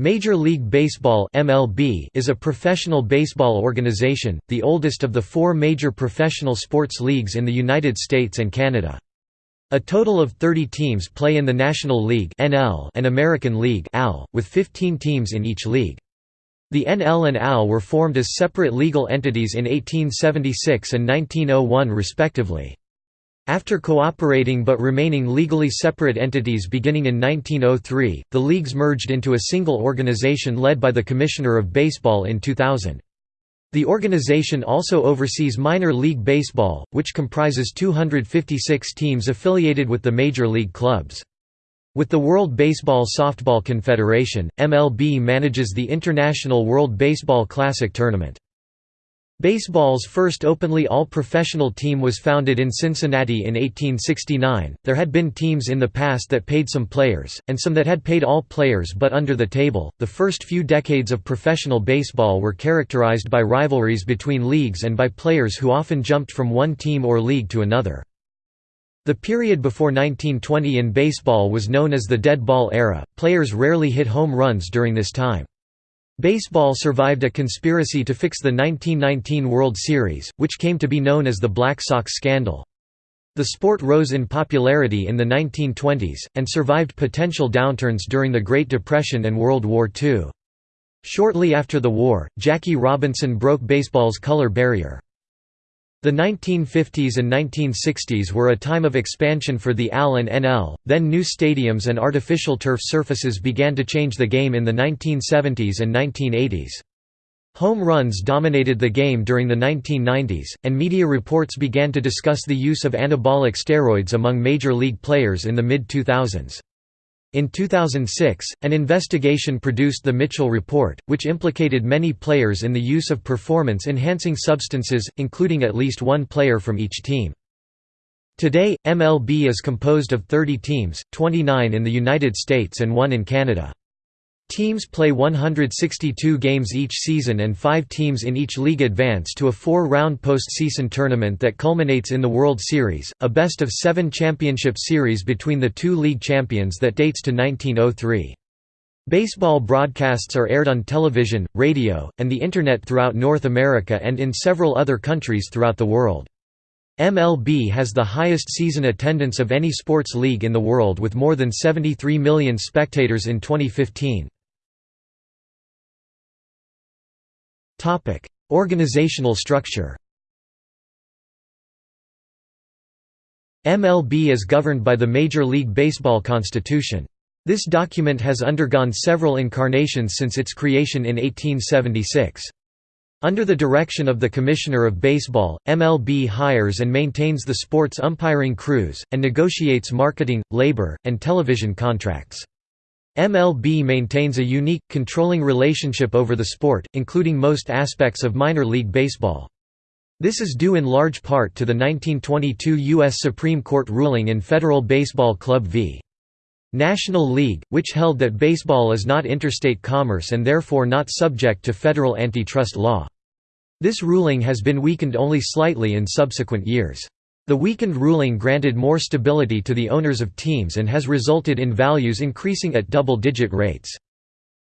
Major League Baseball (MLB) is a professional baseball organization, the oldest of the four major professional sports leagues in the United States and Canada. A total of 30 teams play in the National League (NL) and American League (AL), with 15 teams in each league. The NL and AL were formed as separate legal entities in 1876 and 1901 respectively. After cooperating but remaining legally separate entities beginning in 1903, the leagues merged into a single organization led by the Commissioner of Baseball in 2000. The organization also oversees minor league baseball, which comprises 256 teams affiliated with the major league clubs. With the World Baseball Softball Confederation, MLB manages the International World Baseball Classic tournament. Baseball's first openly all-professional team was founded in Cincinnati in 1869. There had been teams in the past that paid some players, and some that had paid all players but under the table. The first few decades of professional baseball were characterized by rivalries between leagues and by players who often jumped from one team or league to another. The period before 1920 in baseball was known as the dead ball era. Players rarely hit home runs during this time. Baseball survived a conspiracy to fix the 1919 World Series, which came to be known as the Black Sox scandal. The sport rose in popularity in the 1920s, and survived potential downturns during the Great Depression and World War II. Shortly after the war, Jackie Robinson broke baseball's color barrier. The 1950s and 1960s were a time of expansion for the AL and NL, then new stadiums and artificial turf surfaces began to change the game in the 1970s and 1980s. Home runs dominated the game during the 1990s, and media reports began to discuss the use of anabolic steroids among major league players in the mid-2000s. In 2006, an investigation produced the Mitchell Report, which implicated many players in the use of performance-enhancing substances, including at least one player from each team. Today, MLB is composed of 30 teams, 29 in the United States and one in Canada. Teams play 162 games each season and five teams in each league advance to a four-round postseason tournament that culminates in the World Series, a best-of-seven championship series between the two league champions that dates to 1903. Baseball broadcasts are aired on television, radio, and the Internet throughout North America and in several other countries throughout the world. MLB has the highest season attendance of any sports league in the world with more than 73 million spectators in 2015. Organizational structure MLB is governed by the Major League Baseball Constitution. This document has undergone several incarnations since its creation in 1876. Under the direction of the Commissioner of Baseball, MLB hires and maintains the sports umpiring crews, and negotiates marketing, labor, and television contracts. MLB maintains a unique, controlling relationship over the sport, including most aspects of minor league baseball. This is due in large part to the 1922 U.S. Supreme Court ruling in Federal Baseball Club v. National League, which held that baseball is not interstate commerce and therefore not subject to federal antitrust law. This ruling has been weakened only slightly in subsequent years. The weakened ruling granted more stability to the owners of teams and has resulted in values increasing at double-digit rates.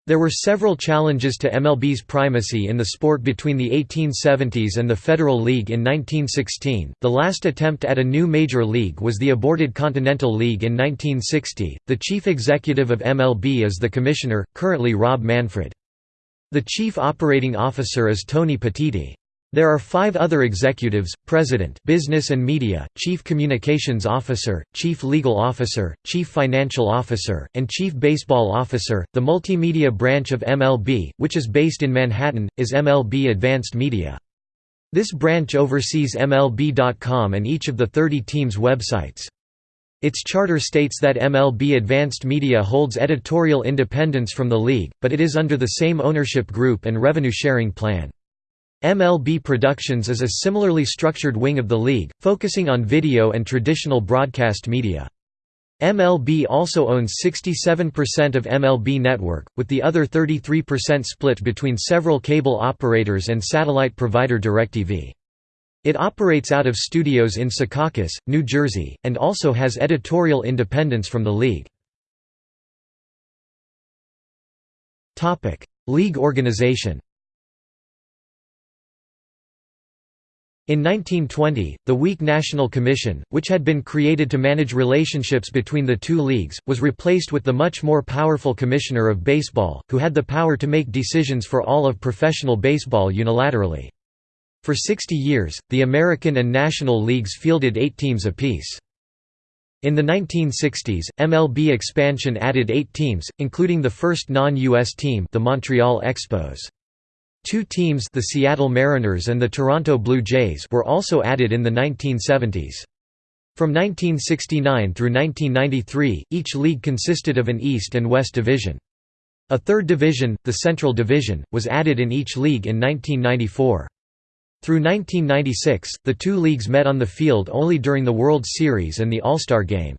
There were several challenges to MLB's primacy in the sport between the 1870s and the Federal League in 1916. The last attempt at a new major league was the aborted Continental League in 1960. The chief executive of MLB is the commissioner, currently Rob Manfred. The chief operating officer is Tony Petitti. There are five other executives, President Business and Media, Chief Communications Officer, Chief Legal Officer, Chief Financial Officer, and Chief Baseball Officer. The multimedia branch of MLB, which is based in Manhattan, is MLB Advanced Media. This branch oversees MLB.com and each of the 30 teams' websites. Its charter states that MLB Advanced Media holds editorial independence from the league, but it is under the same ownership group and revenue-sharing plan. MLB Productions is a similarly structured wing of the league, focusing on video and traditional broadcast media. MLB also owns 67% of MLB Network, with the other 33% split between several cable operators and satellite provider DirecTV. It operates out of studios in Secaucus, New Jersey, and also has editorial independence from the league. League organization In 1920, the weak National Commission, which had been created to manage relationships between the two leagues, was replaced with the much more powerful Commissioner of Baseball, who had the power to make decisions for all of professional baseball unilaterally. For 60 years, the American and National Leagues fielded eight teams apiece. In the 1960s, MLB expansion added eight teams, including the first non-U.S. team the Montreal Expos. Two teams the Seattle Mariners and the Toronto Blue Jays were also added in the 1970s. From 1969 through 1993, each league consisted of an East and West division. A third division, the Central Division, was added in each league in 1994. Through 1996, the two leagues met on the field only during the World Series and the All-Star Game.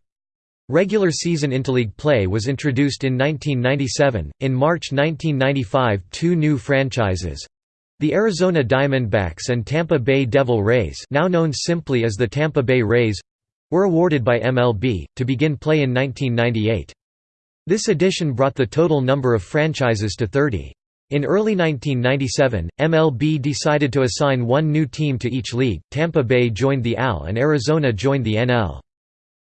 Regular season interleague play was introduced in 1997. In March 1995, two new franchises the Arizona Diamondbacks and Tampa Bay Devil Rays, now known simply as the Tampa Bay Rays were awarded by MLB, to begin play in 1998. This addition brought the total number of franchises to 30. In early 1997, MLB decided to assign one new team to each league, Tampa Bay joined the AL and Arizona joined the NL.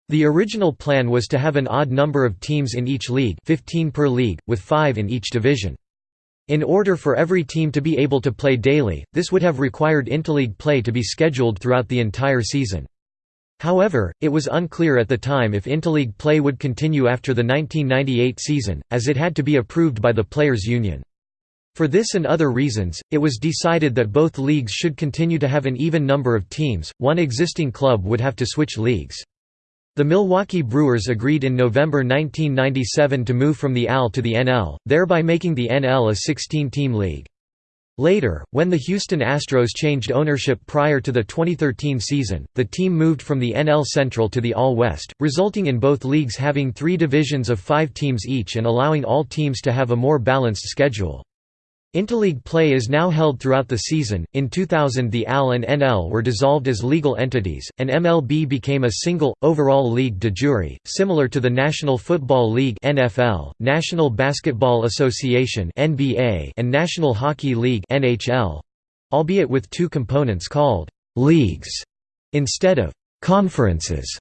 The original plan was to have an odd number of teams in each league 15 per league, with five in each division. In order for every team to be able to play daily, this would have required interleague play to be scheduled throughout the entire season. However, it was unclear at the time if interleague play would continue after the 1998 season, as it had to be approved by the Players' Union. For this and other reasons, it was decided that both leagues should continue to have an even number of teams, one existing club would have to switch leagues. The Milwaukee Brewers agreed in November 1997 to move from the AL to the NL, thereby making the NL a 16-team league. Later, when the Houston Astros changed ownership prior to the 2013 season, the team moved from the NL Central to the AL West, resulting in both leagues having three divisions of five teams each and allowing all teams to have a more balanced schedule. Interleague play is now held throughout the season. In 2000, the AL and NL were dissolved as legal entities, and MLB became a single, overall league de jure, similar to the National Football League (NFL), National Basketball Association (NBA), and National Hockey League (NHL), albeit with two components called leagues instead of conferences.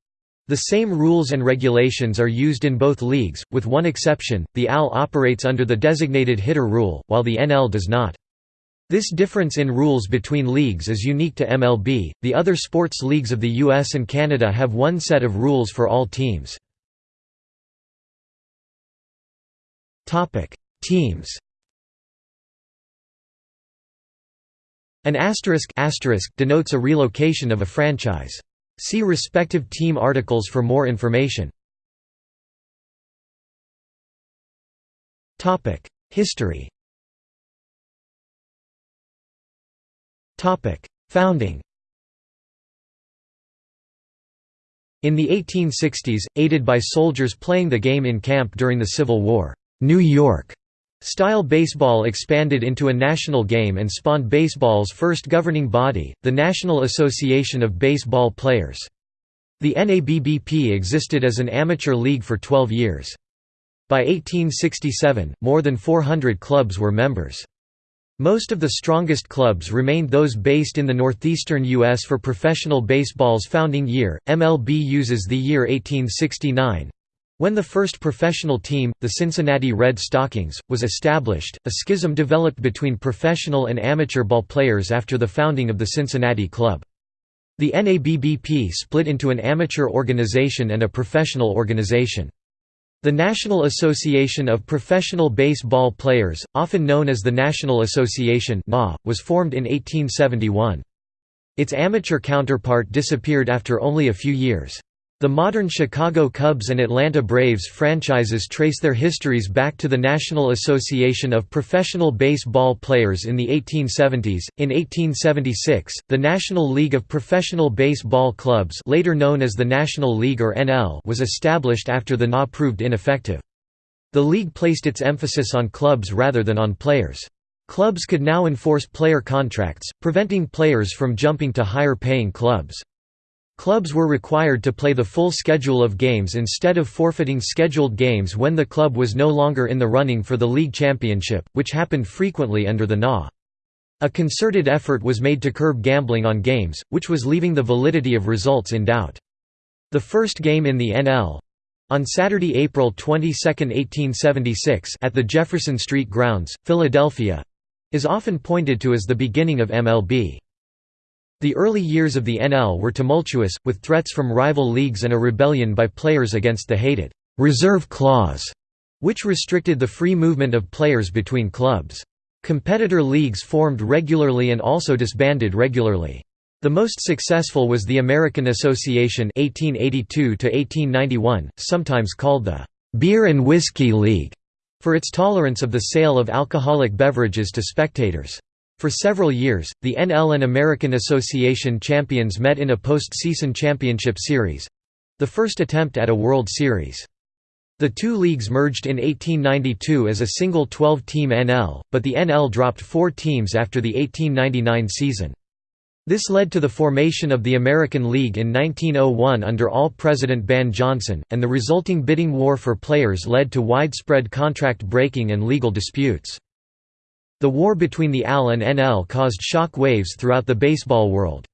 The same rules and regulations are used in both leagues, with one exception, the AL operates under the designated hitter rule, while the NL does not. This difference in rules between leagues is unique to MLB, the other sports leagues of the US and Canada have one set of rules for all teams. Topic: Teams An asterisk, asterisk denotes a relocation of a franchise. See respective team articles for more information. History Founding In the 1860s, aided by soldiers playing the game in camp during the Civil War, New York Style baseball expanded into a national game and spawned baseball's first governing body, the National Association of Baseball Players. The NABBP existed as an amateur league for 12 years. By 1867, more than 400 clubs were members. Most of the strongest clubs remained those based in the northeastern U.S. for professional baseball's founding year. MLB uses the year 1869, when the first professional team, the Cincinnati Red Stockings, was established, a schism developed between professional and amateur ball players after the founding of the Cincinnati Club. The NABBP split into an amateur organization and a professional organization. The National Association of Professional Baseball Players, often known as the National Association was formed in 1871. Its amateur counterpart disappeared after only a few years. The modern Chicago Cubs and Atlanta Braves franchises trace their histories back to the National Association of Professional Baseball Players in the 1870s. In 1876, the National League of Professional Baseball Clubs, later known as the National League or NL, was established after the NA proved ineffective. The league placed its emphasis on clubs rather than on players. Clubs could now enforce player contracts, preventing players from jumping to higher paying clubs. Clubs were required to play the full schedule of games instead of forfeiting scheduled games when the club was no longer in the running for the league championship, which happened frequently under the NA. A concerted effort was made to curb gambling on games, which was leaving the validity of results in doubt. The first game in the NL on Saturday, April 22, 1876 at the Jefferson Street Grounds, Philadelphia is often pointed to as the beginning of MLB. The early years of the NL were tumultuous, with threats from rival leagues and a rebellion by players against the hated «reserve clause», which restricted the free movement of players between clubs. Competitor leagues formed regularly and also disbanded regularly. The most successful was the American Association 1882 sometimes called the «Beer and Whiskey League», for its tolerance of the sale of alcoholic beverages to spectators. For several years, the NL and American Association champions met in a post-season championship series—the first attempt at a World Series. The two leagues merged in 1892 as a single 12-team NL, but the NL dropped four teams after the 1899 season. This led to the formation of the American League in 1901 under AL President Ban Johnson, and the resulting bidding war for players led to widespread contract breaking and legal disputes. The war between the AL and NL caused shock waves throughout the baseball world.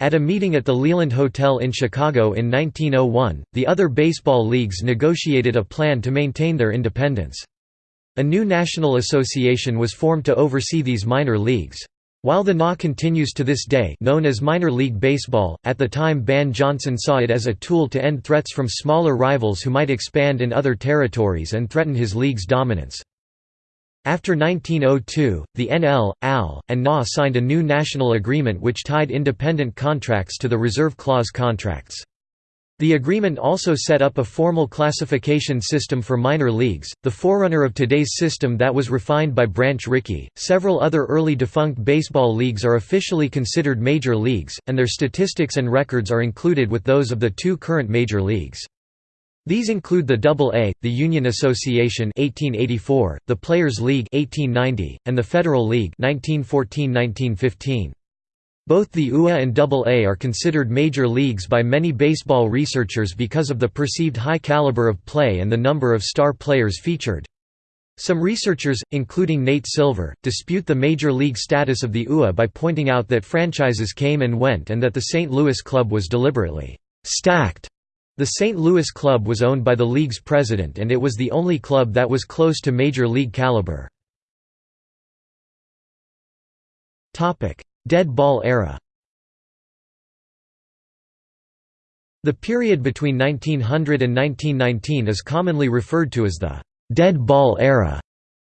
At a meeting at the Leland Hotel in Chicago in 1901, the other baseball leagues negotiated a plan to maintain their independence. A new national association was formed to oversee these minor leagues. While the NA continues to this day known as minor league baseball, at the time Ban Johnson saw it as a tool to end threats from smaller rivals who might expand in other territories and threaten his league's dominance. After 1902, the NL, AL, and NA signed a new national agreement which tied independent contracts to the reserve clause contracts. The agreement also set up a formal classification system for minor leagues, the forerunner of today's system that was refined by Branch Rickey. Several other early defunct baseball leagues are officially considered major leagues, and their statistics and records are included with those of the two current major leagues. These include the AA, the Union Association 1884, the Players League 1890, and the Federal League 1914–1915. Both the UA and AA are considered major leagues by many baseball researchers because of the perceived high caliber of play and the number of star players featured. Some researchers, including Nate Silver, dispute the major league status of the UA by pointing out that franchises came and went and that the St. Louis club was deliberately «stacked» The St. Louis club was owned by the league's president and it was the only club that was close to major league caliber. Dead ball era The period between 1900 and 1919 is commonly referred to as the «dead ball era».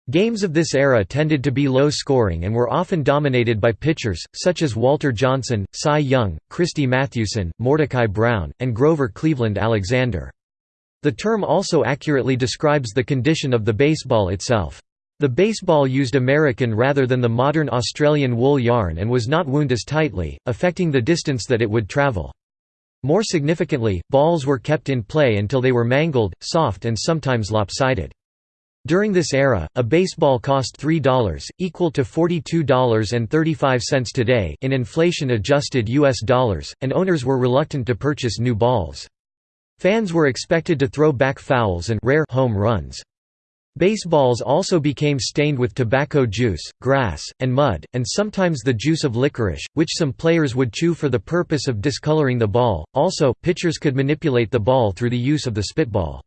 Games of this era tended to be low-scoring and were often dominated by pitchers, such as Walter Johnson, Cy Young, Christy Mathewson, Mordecai Brown, and Grover Cleveland Alexander. The term also accurately describes the condition of the baseball itself. The baseball used American rather than the modern Australian wool yarn and was not wound as tightly, affecting the distance that it would travel. More significantly, balls were kept in play until they were mangled, soft and sometimes lopsided. During this era, a baseball cost $3, equal to $42.35 today in inflation-adjusted US dollars, and owners were reluctant to purchase new balls. Fans were expected to throw back fouls and rare home runs. Baseballs also became stained with tobacco juice, grass, and mud, and sometimes the juice of licorice, which some players would chew for the purpose of discoloring the ball. Also, pitchers could manipulate the ball through the use of the spitball.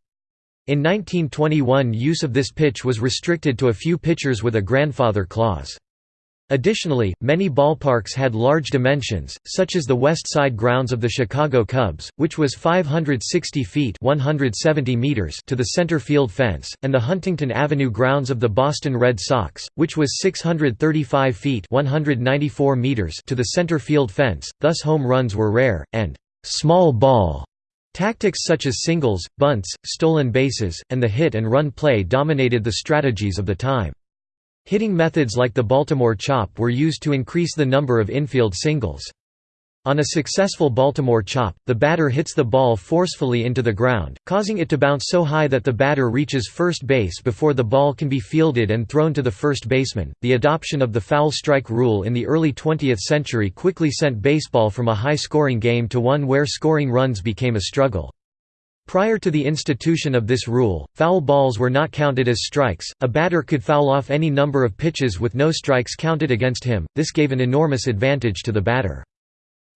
In 1921 use of this pitch was restricted to a few pitchers with a grandfather clause. Additionally, many ballparks had large dimensions, such as the west side grounds of the Chicago Cubs, which was 560 feet 170 meters to the center field fence, and the Huntington Avenue grounds of the Boston Red Sox, which was 635 feet 194 meters to the center field fence, thus home runs were rare, and «small ball» Tactics such as singles, bunts, stolen bases, and the hit-and-run play dominated the strategies of the time. Hitting methods like the Baltimore chop were used to increase the number of infield singles. On a successful Baltimore chop, the batter hits the ball forcefully into the ground, causing it to bounce so high that the batter reaches first base before the ball can be fielded and thrown to the first baseman. The adoption of the foul strike rule in the early 20th century quickly sent baseball from a high scoring game to one where scoring runs became a struggle. Prior to the institution of this rule, foul balls were not counted as strikes, a batter could foul off any number of pitches with no strikes counted against him, this gave an enormous advantage to the batter.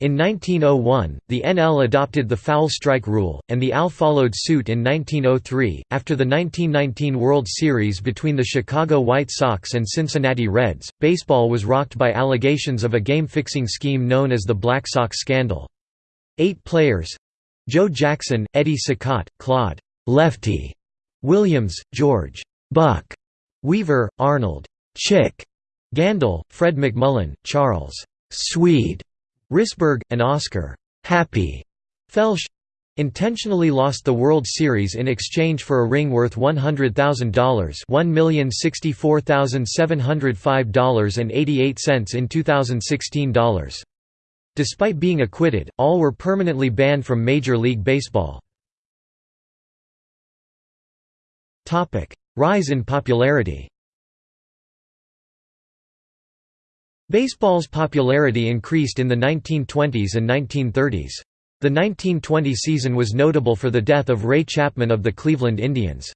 In 1901, the NL adopted the foul strike rule, and the AL followed suit in 1903. After the 1919 World Series between the Chicago White Sox and Cincinnati Reds, baseball was rocked by allegations of a game fixing scheme known as the Black Sox scandal. Eight players Joe Jackson, Eddie Cicotte, Claude Lefty Williams, George Buck Weaver, Arnold Chick Gandil, Fred McMullen, Charles Swede Risberg, and Oscar Happy Felsch intentionally lost the World Series in exchange for a ring worth $100,000 $1,064,705.88 in 2016 dollars. Despite being acquitted, all were permanently banned from Major League Baseball. Rise in popularity Baseball's popularity increased in the 1920s and 1930s. The 1920 season was notable for the death of Ray Chapman of the Cleveland Indians.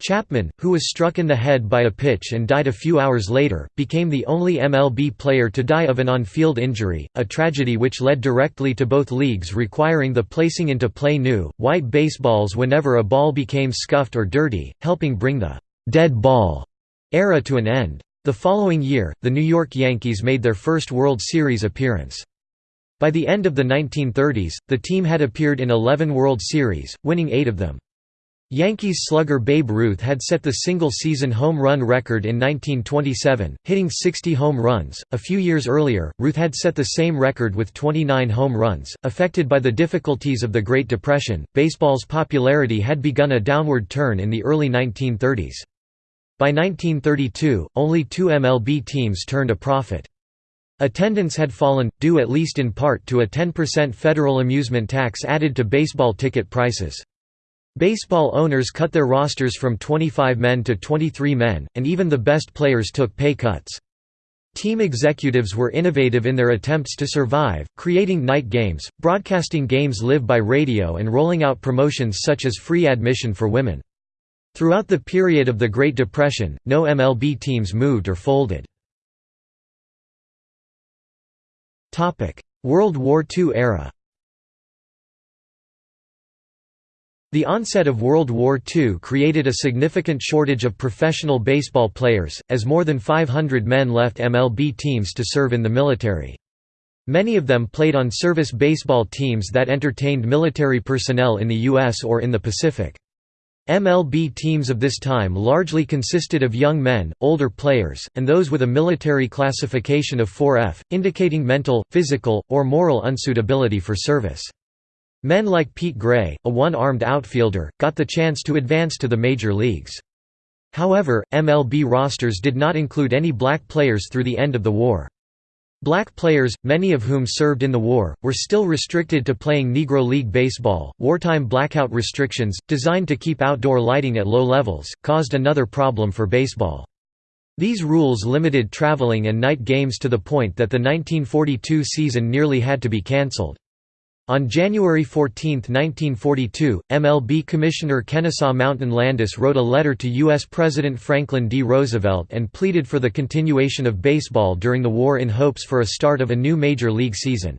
Chapman, who was struck in the head by a pitch and died a few hours later, became the only MLB player to die of an on-field injury, a tragedy which led directly to both leagues requiring the placing into play new, white baseballs whenever a ball became scuffed or dirty, helping bring the «dead ball» era to an end. The following year, the New York Yankees made their first World Series appearance. By the end of the 1930s, the team had appeared in 11 World Series, winning eight of them. Yankees slugger Babe Ruth had set the single-season home run record in 1927, hitting 60 home runs. A few years earlier, Ruth had set the same record with 29 home runs. Affected by the difficulties of the Great Depression, baseball's popularity had begun a downward turn in the early 1930s. By 1932, only two MLB teams turned a profit. Attendance had fallen, due at least in part to a 10% federal amusement tax added to baseball ticket prices. Baseball owners cut their rosters from 25 men to 23 men, and even the best players took pay cuts. Team executives were innovative in their attempts to survive, creating night games, broadcasting games live by radio and rolling out promotions such as free admission for women. Throughout the period of the Great Depression, no MLB teams moved or folded. World War II era The onset of World War II created a significant shortage of professional baseball players, as more than 500 men left MLB teams to serve in the military. Many of them played on service baseball teams that entertained military personnel in the U.S. or in the Pacific. MLB teams of this time largely consisted of young men, older players, and those with a military classification of 4F, indicating mental, physical, or moral unsuitability for service. Men like Pete Gray, a one-armed outfielder, got the chance to advance to the major leagues. However, MLB rosters did not include any black players through the end of the war. Black players, many of whom served in the war, were still restricted to playing Negro League Baseball. Wartime blackout restrictions, designed to keep outdoor lighting at low levels, caused another problem for baseball. These rules limited traveling and night games to the point that the 1942 season nearly had to be cancelled. On January 14, 1942, MLB Commissioner Kennesaw Mountain Landis wrote a letter to U.S. President Franklin D. Roosevelt and pleaded for the continuation of baseball during the war in hopes for a start of a new major league season.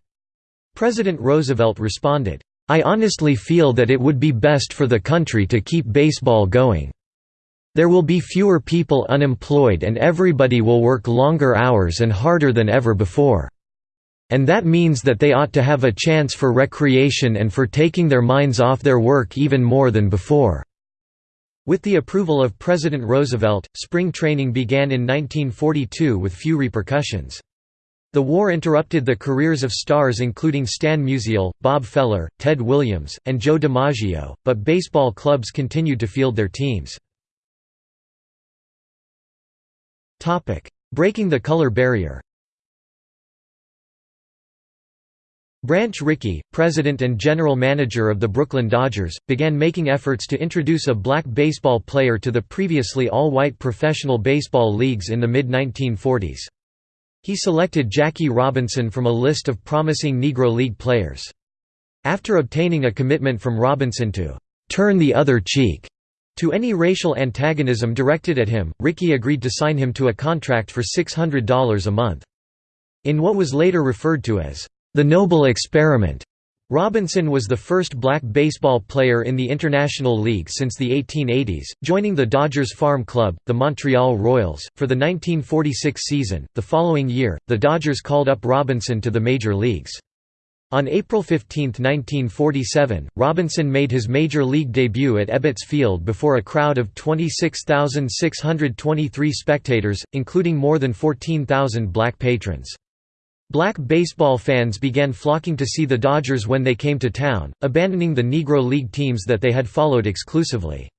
President Roosevelt responded, I honestly feel that it would be best for the country to keep baseball going. There will be fewer people unemployed and everybody will work longer hours and harder than ever before. And that means that they ought to have a chance for recreation and for taking their minds off their work even more than before." With the approval of President Roosevelt, spring training began in 1942 with few repercussions. The war interrupted the careers of stars including Stan Musial, Bob Feller, Ted Williams, and Joe DiMaggio, but baseball clubs continued to field their teams. Breaking the color barrier Branch Rickey, president and general manager of the Brooklyn Dodgers, began making efforts to introduce a black baseball player to the previously all-white professional baseball leagues in the mid-1940s. He selected Jackie Robinson from a list of promising Negro League players. After obtaining a commitment from Robinson to «turn the other cheek» to any racial antagonism directed at him, Rickey agreed to sign him to a contract for $600 a month. In what was later referred to as the Noble Experiment. Robinson was the first black baseball player in the International League since the 1880s, joining the Dodgers farm club, the Montreal Royals, for the 1946 season. The following year, the Dodgers called up Robinson to the major leagues. On April 15, 1947, Robinson made his major league debut at Ebbets Field before a crowd of 26,623 spectators, including more than 14,000 black patrons. Black baseball fans began flocking to see the Dodgers when they came to town, abandoning the Negro League teams that they had followed exclusively.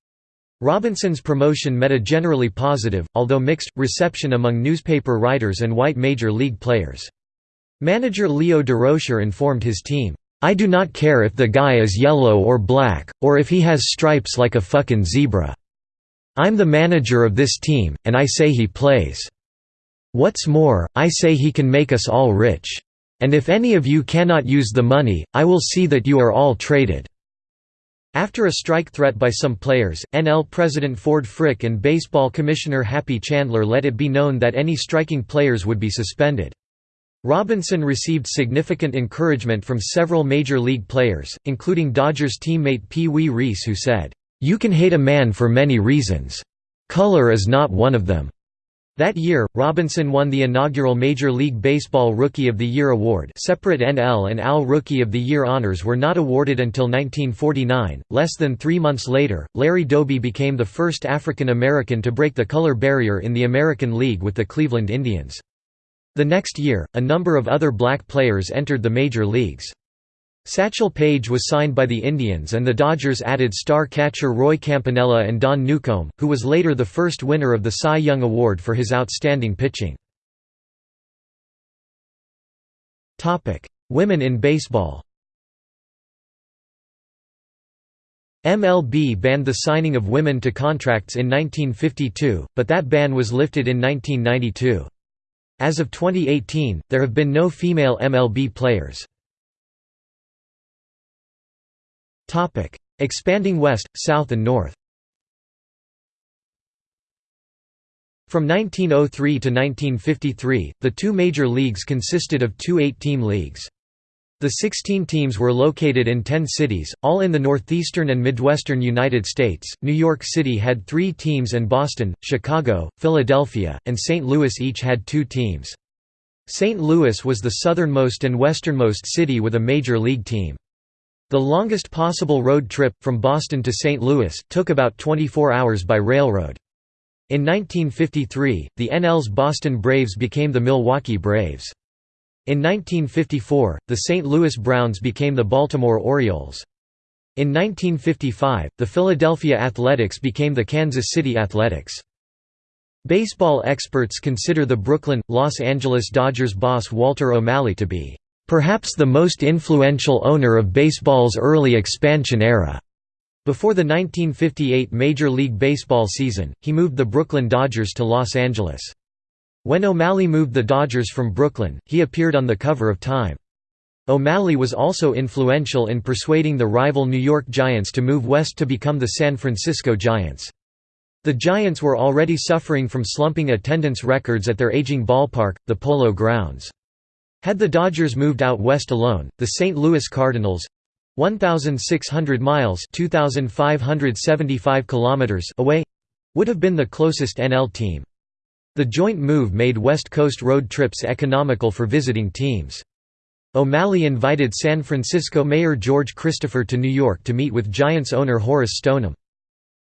Robinson's promotion met a generally positive, although mixed, reception among newspaper writers and white major league players. Manager Leo Durocher informed his team, "'I do not care if the guy is yellow or black, or if he has stripes like a fucking zebra. I'm the manager of this team, and I say he plays. What's more, I say he can make us all rich. And if any of you cannot use the money, I will see that you are all traded." After a strike threat by some players, NL President Ford Frick and Baseball Commissioner Happy Chandler let it be known that any striking players would be suspended. Robinson received significant encouragement from several major league players, including Dodgers teammate Pee Wee Reese who said, "'You can hate a man for many reasons. Color is not one of them. That year, Robinson won the inaugural Major League Baseball Rookie of the Year award separate NL and AL Rookie of the Year honors were not awarded until 1949. Less than three months later, Larry Doby became the first African American to break the color barrier in the American League with the Cleveland Indians. The next year, a number of other black players entered the major leagues. Satchel Paige was signed by the Indians and the Dodgers added star catcher Roy Campanella and Don Newcombe, who was later the first winner of the Cy Young Award for his outstanding pitching. Women in baseball MLB banned the signing of women to contracts in 1952, but that ban was lifted in 1992. As of 2018, there have been no female MLB players. Topic: Expanding west, south and north. From 1903 to 1953, the two major leagues consisted of two eight-team leagues. The 16 teams were located in 10 cities, all in the northeastern and midwestern United States. New York City had three teams and Boston, Chicago, Philadelphia, and St. Louis each had two teams. St. Louis was the southernmost and westernmost city with a major league team. The longest possible road trip, from Boston to St. Louis, took about 24 hours by railroad. In 1953, the NL's Boston Braves became the Milwaukee Braves. In 1954, the St. Louis Browns became the Baltimore Orioles. In 1955, the Philadelphia Athletics became the Kansas City Athletics. Baseball experts consider the Brooklyn, Los Angeles Dodgers boss Walter O'Malley to be Perhaps the most influential owner of baseball's early expansion era. Before the 1958 Major League Baseball season, he moved the Brooklyn Dodgers to Los Angeles. When O'Malley moved the Dodgers from Brooklyn, he appeared on the cover of Time. O'Malley was also influential in persuading the rival New York Giants to move west to become the San Francisco Giants. The Giants were already suffering from slumping attendance records at their aging ballpark, the Polo Grounds. Had the Dodgers moved out west alone, the St. Louis Cardinals 1,600 miles 2,575 kilometers away would have been the closest NL team. The joint move made West Coast road trips economical for visiting teams. O'Malley invited San Francisco Mayor George Christopher to New York to meet with Giants owner Horace Stoneham.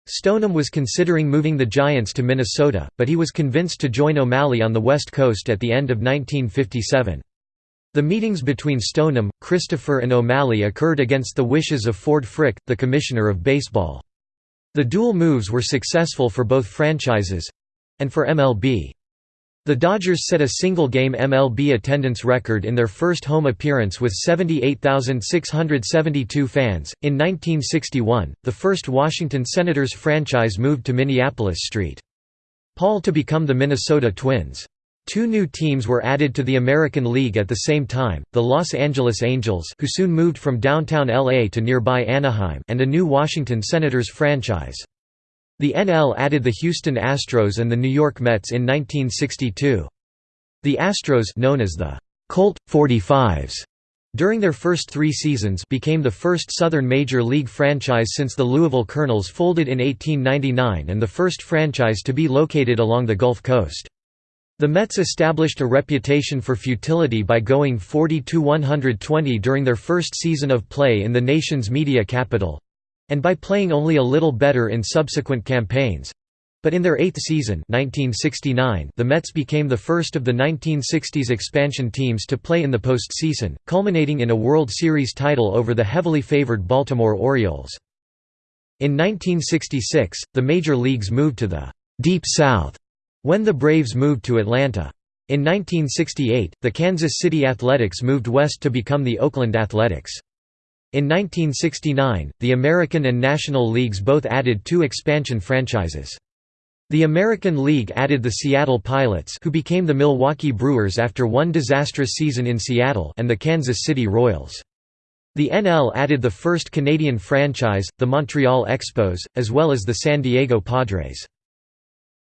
Stoneham was considering moving the Giants to Minnesota, but he was convinced to join O'Malley on the West Coast at the end of 1957. The meetings between Stoneham, Christopher and O'Malley occurred against the wishes of Ford Frick, the Commissioner of Baseball. The dual moves were successful for both franchises—and for MLB. The Dodgers set a single-game MLB attendance record in their first home appearance with 78,672 fans. In 1961, the first Washington Senators franchise moved to Minneapolis St. Paul to become the Minnesota Twins. Two new teams were added to the American League at the same time, the Los Angeles Angels who soon moved from downtown LA to nearby Anaheim and a new Washington Senators franchise. The NL added the Houston Astros and the New York Mets in 1962. The Astros known as the Colt 45s during their first three seasons became the first Southern Major League franchise since the Louisville Colonels folded in 1899 and the first franchise to be located along the Gulf Coast. The Mets established a reputation for futility by going 40–120 during their first season of play in the nation's media capital, and by playing only a little better in subsequent campaigns. But in their eighth season 1969, the Mets became the first of the 1960s expansion teams to play in the postseason, culminating in a World Series title over the heavily favored Baltimore Orioles. In 1966, the major leagues moved to the «Deep South» when the Braves moved to Atlanta. In 1968, the Kansas City Athletics moved west to become the Oakland Athletics. In 1969, the American and National Leagues both added two expansion franchises. The American League added the Seattle Pilots who became the Milwaukee Brewers after one disastrous season in Seattle and the Kansas City Royals. The NL added the first Canadian franchise, the Montreal Expos, as well as the San Diego Padres.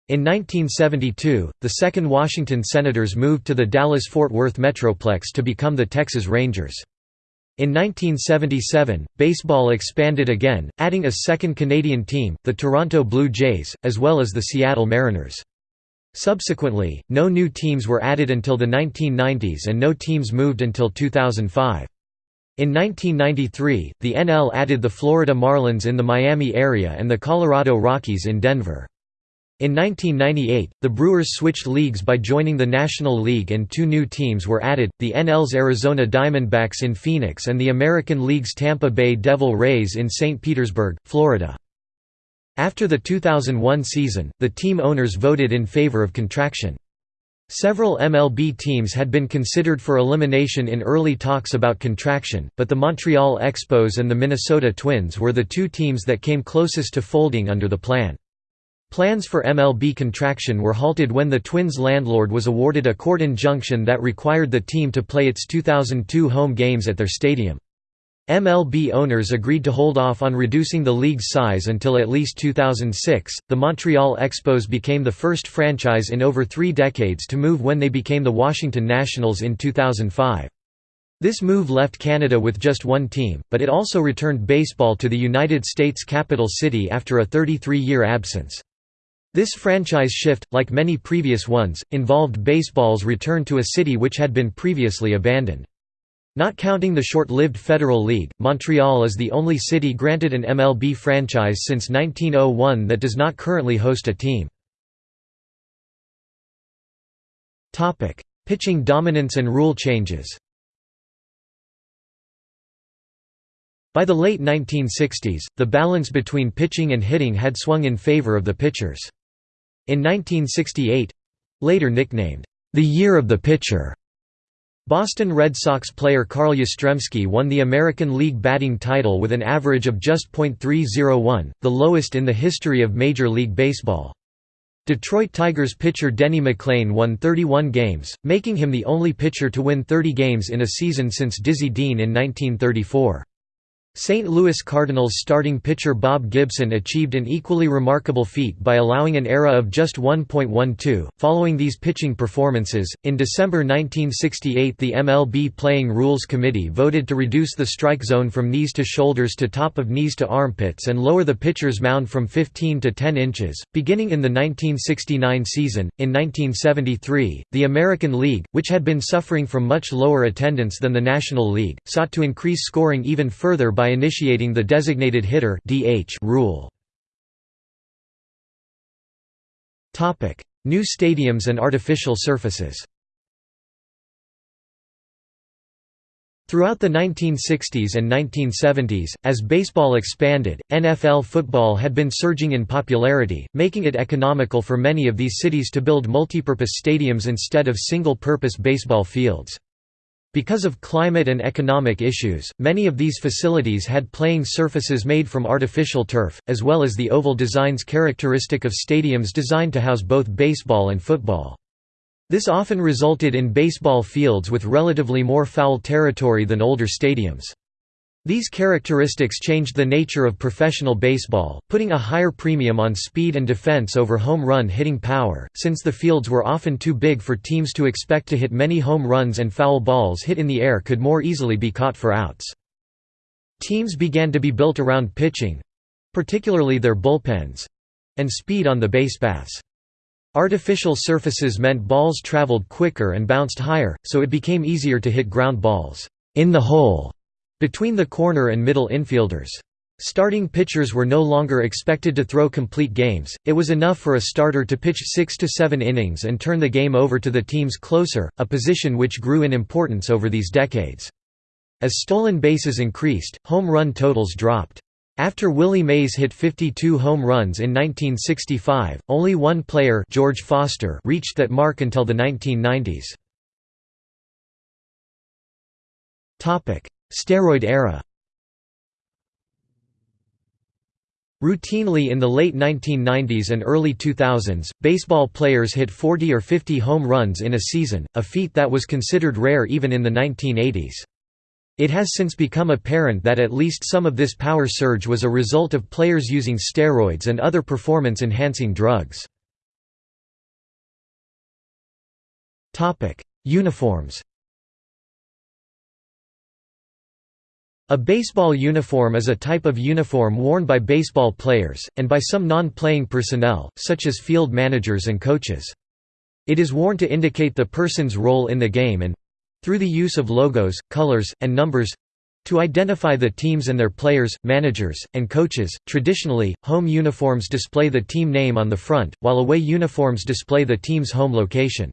In 1972, the second Washington Senators moved to the Dallas-Fort Worth Metroplex to become the Texas Rangers. In 1977, baseball expanded again, adding a second Canadian team, the Toronto Blue Jays, as well as the Seattle Mariners. Subsequently, no new teams were added until the 1990s and no teams moved until 2005. In 1993, the NL added the Florida Marlins in the Miami area and the Colorado Rockies in Denver. In 1998, the Brewers switched leagues by joining the National League and two new teams were added, the NL's Arizona Diamondbacks in Phoenix and the American League's Tampa Bay Devil Rays in St. Petersburg, Florida. After the 2001 season, the team owners voted in favor of contraction. Several MLB teams had been considered for elimination in early talks about contraction, but the Montreal Expos and the Minnesota Twins were the two teams that came closest to folding under the plan. Plans for MLB contraction were halted when the Twins' landlord was awarded a court injunction that required the team to play its 2002 home games at their stadium. MLB owners agreed to hold off on reducing the league's size until at least 2006. The Montreal Expos became the first franchise in over three decades to move when they became the Washington Nationals in 2005. This move left Canada with just one team, but it also returned baseball to the United States capital city after a 33-year absence. This franchise shift, like many previous ones, involved baseball's return to a city which had been previously abandoned. Not counting the short-lived Federal League, Montreal is the only city granted an MLB franchise since 1901 that does not currently host a team. Pitching dominance and rule changes By the late 1960s, the balance between pitching and hitting had swung in favor of the pitchers. In 1968—later nicknamed, "...the year of the pitcher", Boston Red Sox player Carl Yastrzemski won the American League batting title with an average of just .301, the lowest in the history of Major League Baseball. Detroit Tigers pitcher Denny McLain won 31 games, making him the only pitcher to win 30 games in a season since Dizzy Dean in 1934. St. Louis Cardinals starting pitcher Bob Gibson achieved an equally remarkable feat by allowing an ERA of just 1.12. Following these pitching performances, in December 1968 the MLB Playing Rules Committee voted to reduce the strike zone from knees to shoulders to top of knees to armpits and lower the pitcher's mound from 15 to 10 inches. Beginning in the 1969 season, in 1973, the American League, which had been suffering from much lower attendance than the National League, sought to increase scoring even further by by initiating the designated hitter (DH) rule. Topic: New stadiums and artificial surfaces. Throughout the 1960s and 1970s, as baseball expanded, NFL football had been surging in popularity, making it economical for many of these cities to build multipurpose stadiums instead of single-purpose baseball fields. Because of climate and economic issues, many of these facilities had playing surfaces made from artificial turf, as well as the oval designs characteristic of stadiums designed to house both baseball and football. This often resulted in baseball fields with relatively more foul territory than older stadiums. These characteristics changed the nature of professional baseball, putting a higher premium on speed and defense over home run hitting power, since the fields were often too big for teams to expect to hit many home runs and foul balls hit in the air could more easily be caught for outs. Teams began to be built around pitching—particularly their bullpens—and speed on the base paths. Artificial surfaces meant balls traveled quicker and bounced higher, so it became easier to hit ground balls in the hole between the corner and middle infielders. Starting pitchers were no longer expected to throw complete games, it was enough for a starter to pitch six to seven innings and turn the game over to the team's closer, a position which grew in importance over these decades. As stolen bases increased, home run totals dropped. After Willie Mays hit 52 home runs in 1965, only one player George Foster reached that mark until the 1990s. Steroid era Routinely in the late 1990s and early 2000s, baseball players hit 40 or 50 home runs in a season, a feat that was considered rare even in the 1980s. It has since become apparent that at least some of this power surge was a result of players using steroids and other performance-enhancing drugs. Uniforms A baseball uniform is a type of uniform worn by baseball players, and by some non-playing personnel, such as field managers and coaches. It is worn to indicate the person's role in the game and, through the use of logos, colors, and numbers to identify the teams and their players, managers, and coaches. Traditionally, home uniforms display the team name on the front, while away uniforms display the team's home location.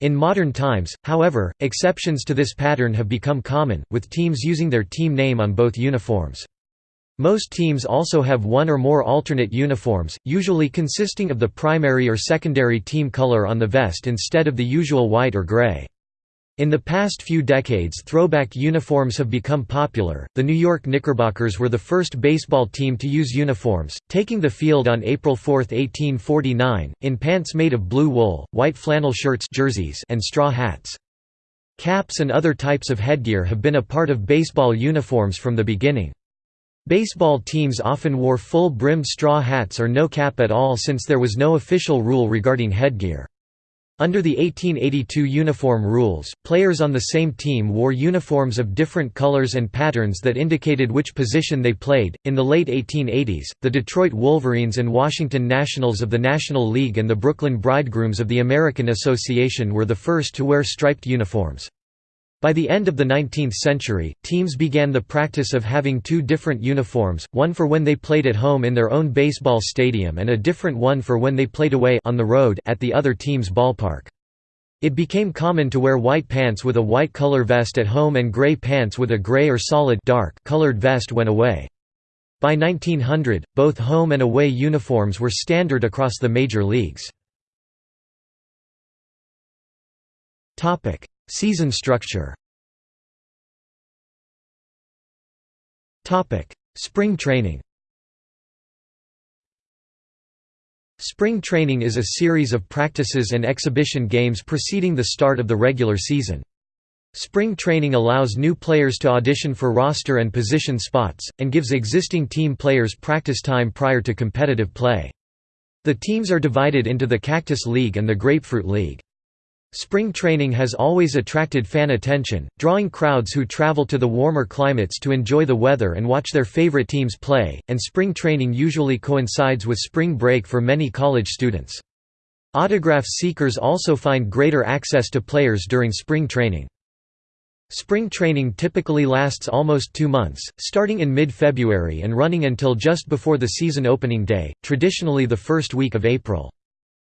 In modern times, however, exceptions to this pattern have become common, with teams using their team name on both uniforms. Most teams also have one or more alternate uniforms, usually consisting of the primary or secondary team color on the vest instead of the usual white or gray. In the past few decades throwback uniforms have become popular. The New York Knickerbockers were the first baseball team to use uniforms, taking the field on April 4, 1849, in pants made of blue wool, white flannel shirts jerseys and straw hats. Caps and other types of headgear have been a part of baseball uniforms from the beginning. Baseball teams often wore full-brimmed straw hats or no cap at all since there was no official rule regarding headgear. Under the 1882 uniform rules, players on the same team wore uniforms of different colors and patterns that indicated which position they played. In the late 1880s, the Detroit Wolverines and Washington Nationals of the National League and the Brooklyn Bridegrooms of the American Association were the first to wear striped uniforms. By the end of the 19th century, teams began the practice of having two different uniforms, one for when they played at home in their own baseball stadium and a different one for when they played away on the road at the other team's ballpark. It became common to wear white pants with a white color vest at home and gray pants with a gray or solid dark colored vest when away. By 1900, both home and away uniforms were standard across the major leagues. Season structure Spring training Spring training is a series of practices and exhibition games preceding the start of the regular season. Spring training allows new players to audition for roster and position spots, and gives existing team players practice time prior to competitive play. The teams are divided into the Cactus League and the Grapefruit League. Spring training has always attracted fan attention, drawing crowds who travel to the warmer climates to enjoy the weather and watch their favorite teams play, and spring training usually coincides with spring break for many college students. Autograph seekers also find greater access to players during spring training. Spring training typically lasts almost two months, starting in mid-February and running until just before the season opening day, traditionally the first week of April.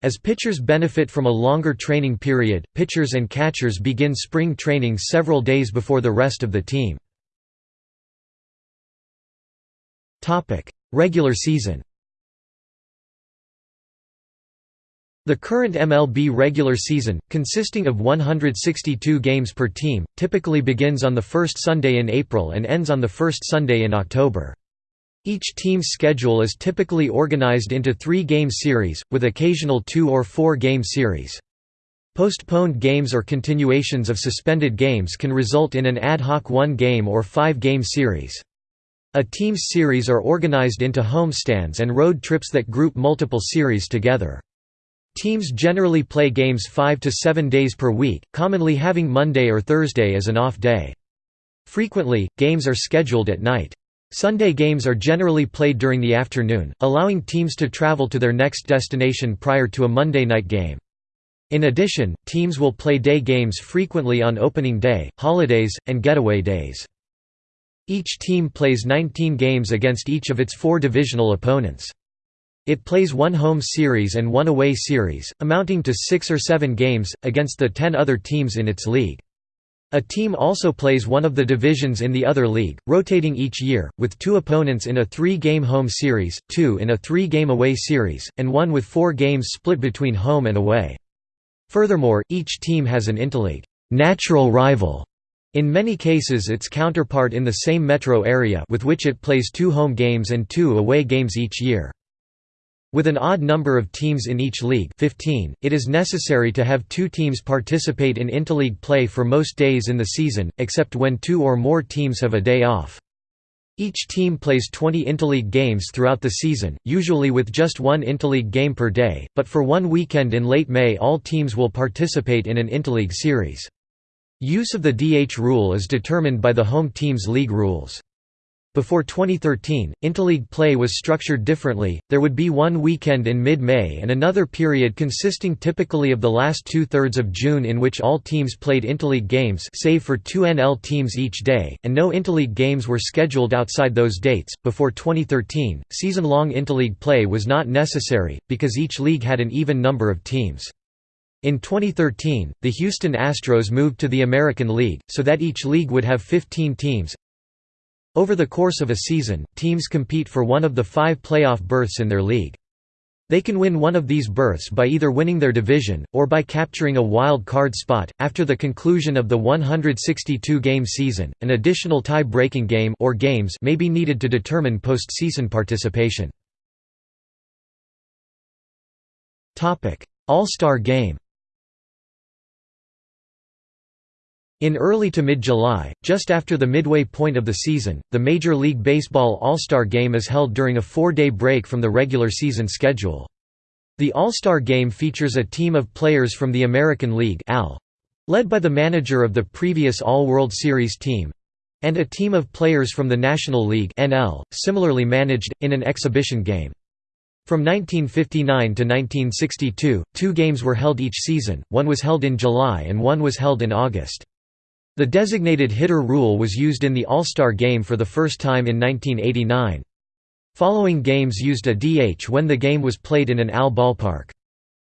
As pitchers benefit from a longer training period, pitchers and catchers begin spring training several days before the rest of the team. Regular season The current MLB regular season, consisting of 162 games per team, typically begins on the first Sunday in April and ends on the first Sunday in October. Each team's schedule is typically organized into three-game series, with occasional two- or four-game series. Postponed games or continuations of suspended games can result in an ad hoc one-game or five-game series. A team's series are organized into homestands and road trips that group multiple series together. Teams generally play games five to seven days per week, commonly having Monday or Thursday as an off day. Frequently, games are scheduled at night. Sunday games are generally played during the afternoon, allowing teams to travel to their next destination prior to a Monday night game. In addition, teams will play day games frequently on opening day, holidays, and getaway days. Each team plays 19 games against each of its four divisional opponents. It plays one home series and one away series, amounting to six or seven games, against the ten other teams in its league. A team also plays one of the divisions in the other league, rotating each year, with two opponents in a three-game home series, two in a three-game away series, and one with four games split between home and away. Furthermore, each team has an interleague natural rival, in many cases its counterpart in the same metro area with which it plays two home games and two away games each year. With an odd number of teams in each league 15, it is necessary to have two teams participate in interleague play for most days in the season, except when two or more teams have a day off. Each team plays 20 interleague games throughout the season, usually with just one interleague game per day, but for one weekend in late May all teams will participate in an interleague series. Use of the DH rule is determined by the home team's league rules. Before 2013, interleague play was structured differently, there would be one weekend in mid-May and another period consisting typically of the last two-thirds of June in which all teams played interleague games save for two NL teams each day, and no interleague games were scheduled outside those dates. Before 2013, season-long interleague play was not necessary, because each league had an even number of teams. In 2013, the Houston Astros moved to the American League, so that each league would have 15 teams, over the course of a season, teams compete for one of the five playoff berths in their league. They can win one of these berths by either winning their division, or by capturing a wild card spot. After the conclusion of the 162 game season, an additional tie breaking game or games may be needed to determine postseason participation. All Star Game In early to mid-July, just after the midway point of the season, the Major League Baseball All-Star Game is held during a four-day break from the regular season schedule. The All-Star Game features a team of players from the American League led by the manager of the previous All-World Series team, and a team of players from the National League similarly managed, in an exhibition game. From 1959 to 1962, two games were held each season, one was held in July and one was held in August. The designated hitter rule was used in the All-Star Game for the first time in 1989. Following games used a DH when the game was played in an AL ballpark.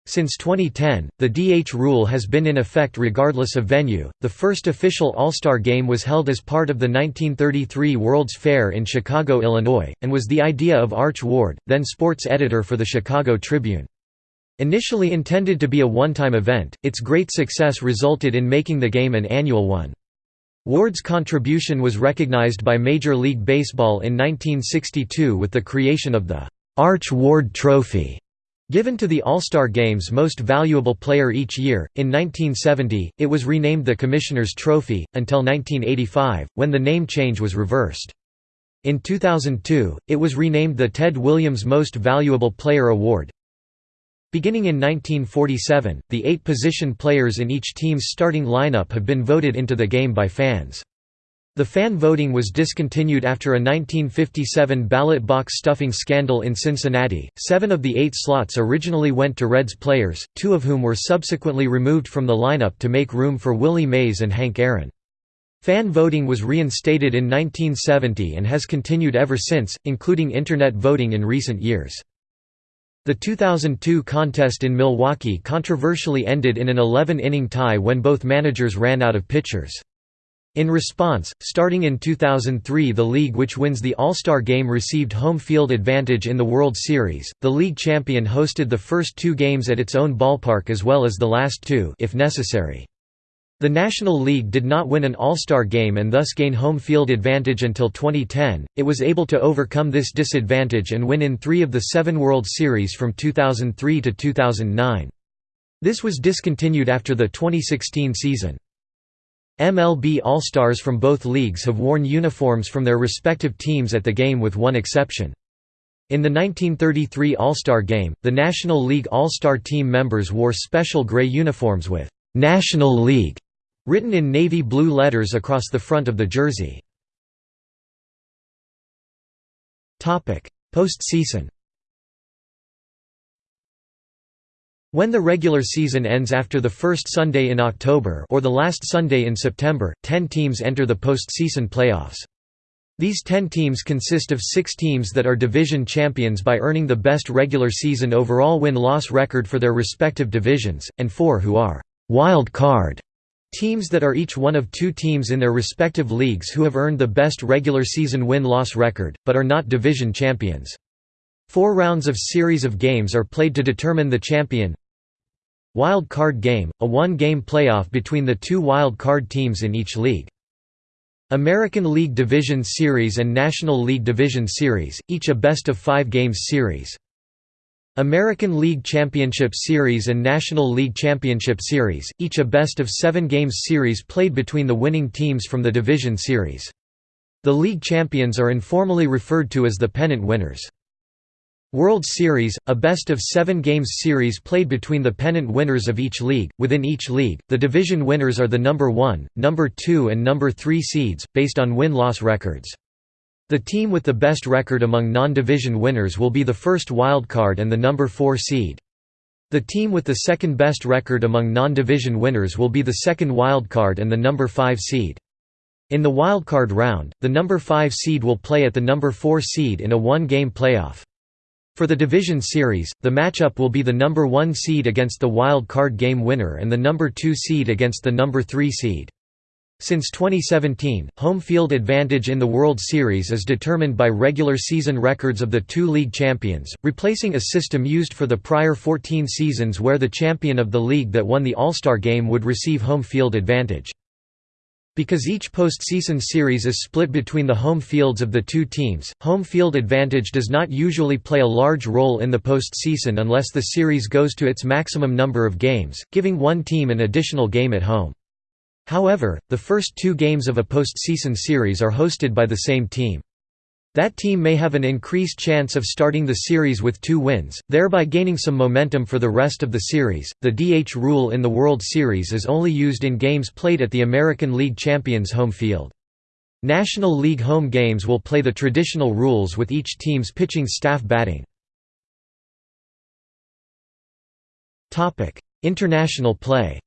Since 2010, the DH rule has been in effect regardless of venue. The first official All-Star game was held as part of the 1933 World's Fair in Chicago, Illinois, and was the idea of Arch Ward, then sports editor for the Chicago Tribune. Initially intended to be a one-time event, its great success resulted in making the game an annual one. Ward's contribution was recognized by Major League Baseball in 1962 with the creation of the Arch Ward Trophy, given to the All-Star Game's most valuable player each year. In 1970, it was renamed the Commissioner's Trophy, until 1985, when the name change was reversed. In 2002, it was renamed the Ted Williams Most Valuable Player Award. Beginning in 1947, the eight position players in each team's starting lineup have been voted into the game by fans. The fan voting was discontinued after a 1957 ballot box stuffing scandal in Cincinnati. Seven of the eight slots originally went to Reds players, two of whom were subsequently removed from the lineup to make room for Willie Mays and Hank Aaron. Fan voting was reinstated in 1970 and has continued ever since, including Internet voting in recent years. The 2002 contest in Milwaukee controversially ended in an 11-inning tie when both managers ran out of pitchers. In response, starting in 2003 the league which wins the All-Star Game received home field advantage in the World Series. The league champion hosted the first two games at its own ballpark as well as the last two if necessary. The National League did not win an All-Star game and thus gain home field advantage until 2010. It was able to overcome this disadvantage and win in 3 of the 7 World Series from 2003 to 2009. This was discontinued after the 2016 season. MLB All-Stars from both leagues have worn uniforms from their respective teams at the game with one exception. In the 1933 All-Star Game, the National League All-Star team members wore special gray uniforms with «National League» Written in navy blue letters across the front of the jersey. Postseason When the regular season ends after the first Sunday in October or the last Sunday in September, ten teams enter the postseason playoffs. These ten teams consist of six teams that are division champions by earning the best regular season overall win-loss record for their respective divisions, and four who are «wild card» Teams that are each one of two teams in their respective leagues who have earned the best regular season win-loss record, but are not division champions. Four rounds of series of games are played to determine the champion. Wild Card Game, a one-game playoff between the two wild card teams in each league. American League Division Series and National League Division Series, each a best-of-five games series. American League Championship Series and National League Championship Series, each a best-of-seven games series played between the winning teams from the division series. The league champions are informally referred to as the pennant winners. World Series, a best-of-seven games series played between the pennant winners of each league. Within each league, the division winners are the number 1, number 2 and number 3 seeds, based on win-loss records. The team with the best record among non-division winners will be the first wildcard and the number 4 seed. The team with the second best record among non-division winners will be the second wildcard and the number 5 seed. In the wildcard round, the number 5 seed will play at the number 4 seed in a one-game playoff. For the division series, the matchup will be the number 1 seed against the wild card game winner and the number 2 seed against the number 3 seed. Since 2017, home field advantage in the World Series is determined by regular season records of the two league champions, replacing a system used for the prior 14 seasons where the champion of the league that won the All-Star Game would receive home field advantage. Because each postseason series is split between the home fields of the two teams, home field advantage does not usually play a large role in the postseason unless the series goes to its maximum number of games, giving one team an additional game at home. However, the first two games of a postseason series are hosted by the same team. That team may have an increased chance of starting the series with two wins, thereby gaining some momentum for the rest of the series. The DH rule in the World Series is only used in games played at the American League Champions home field. National League home games will play the traditional rules with each team's pitching staff batting. International play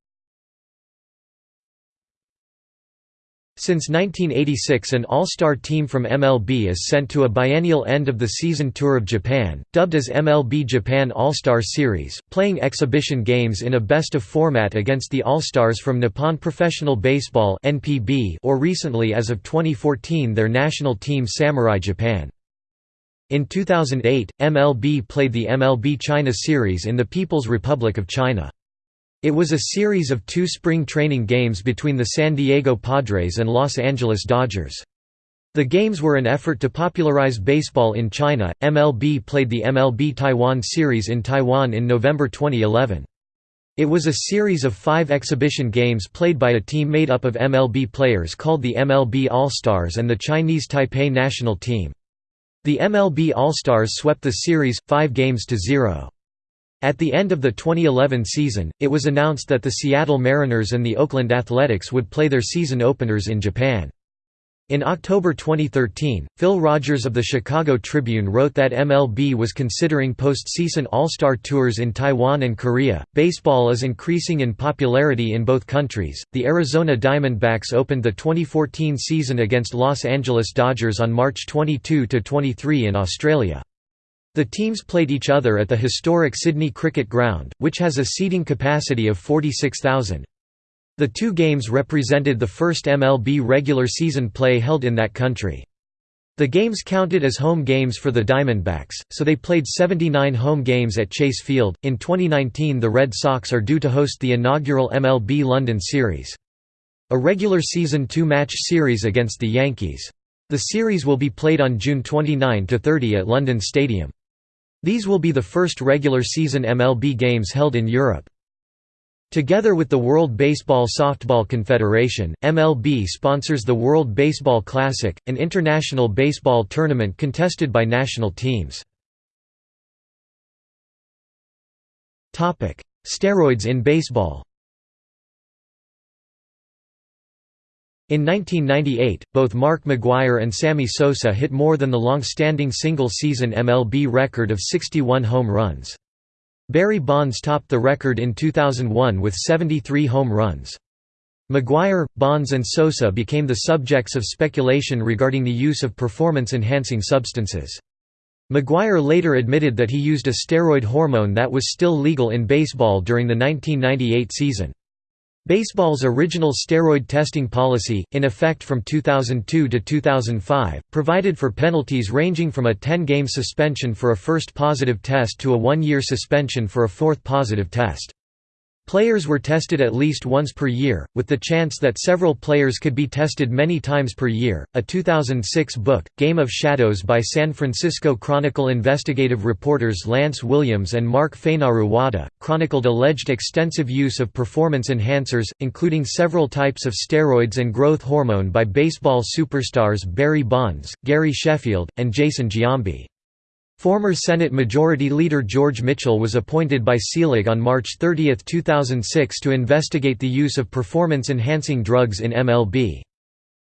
Since 1986 an all-star team from MLB is sent to a biennial end-of-the-season tour of Japan, dubbed as MLB Japan All-Star Series, playing exhibition games in a best-of format against the All-Stars from Nippon Professional Baseball or recently as of 2014 their national team Samurai Japan. In 2008, MLB played the MLB China Series in the People's Republic of China. It was a series of two spring training games between the San Diego Padres and Los Angeles Dodgers. The games were an effort to popularize baseball in China. MLB played the MLB Taiwan Series in Taiwan in November 2011. It was a series of five exhibition games played by a team made up of MLB players called the MLB All-Stars and the Chinese Taipei national team. The MLB All-Stars swept the series, five games to zero. At the end of the 2011 season, it was announced that the Seattle Mariners and the Oakland Athletics would play their season openers in Japan. In October 2013, Phil Rogers of the Chicago Tribune wrote that MLB was considering postseason All-Star tours in Taiwan and Korea. Baseball is increasing in popularity in both countries. The Arizona Diamondbacks opened the 2014 season against Los Angeles Dodgers on March 22 to 23 in Australia. The teams played each other at the historic Sydney Cricket Ground, which has a seating capacity of 46,000. The two games represented the first MLB regular season play held in that country. The games counted as home games for the Diamondbacks, so they played 79 home games at Chase Field. In 2019, the Red Sox are due to host the inaugural MLB London Series. A regular season two match series against the Yankees. The series will be played on June 29–30 at London Stadium. These will be the first regular season MLB games held in Europe. Together with the World Baseball Softball Confederation, MLB sponsors the World Baseball Classic, an international baseball tournament contested by national teams. Steroids in baseball In 1998, both Mark McGwire and Sammy Sosa hit more than the long-standing single-season MLB record of 61 home runs. Barry Bonds topped the record in 2001 with 73 home runs. McGwire, Bonds and Sosa became the subjects of speculation regarding the use of performance-enhancing substances. McGwire later admitted that he used a steroid hormone that was still legal in baseball during the 1998 season. Baseball's original steroid testing policy, in effect from 2002 to 2005, provided for penalties ranging from a 10-game suspension for a first positive test to a one-year suspension for a fourth positive test. Players were tested at least once per year, with the chance that several players could be tested many times per year. A 2006 book, Game of Shadows by San Francisco Chronicle investigative reporters Lance Williams and Mark Fainaru Wada, chronicled alleged extensive use of performance enhancers, including several types of steroids and growth hormone by baseball superstars Barry Bonds, Gary Sheffield, and Jason Giambi. Former Senate Majority Leader George Mitchell was appointed by Selig on March 30, 2006 to investigate the use of performance-enhancing drugs in MLB.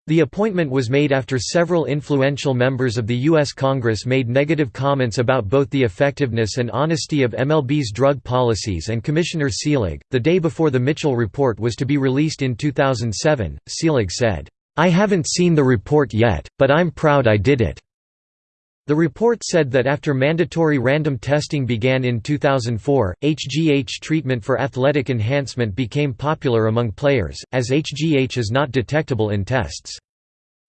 The appointment was made after several influential members of the U.S. Congress made negative comments about both the effectiveness and honesty of MLB's drug policies and Commissioner Selig. The day before the Mitchell report was to be released in 2007, Selig said, I haven't seen the report yet, but I'm proud I did it. The report said that after mandatory random testing began in 2004, HGH treatment for athletic enhancement became popular among players, as HGH is not detectable in tests.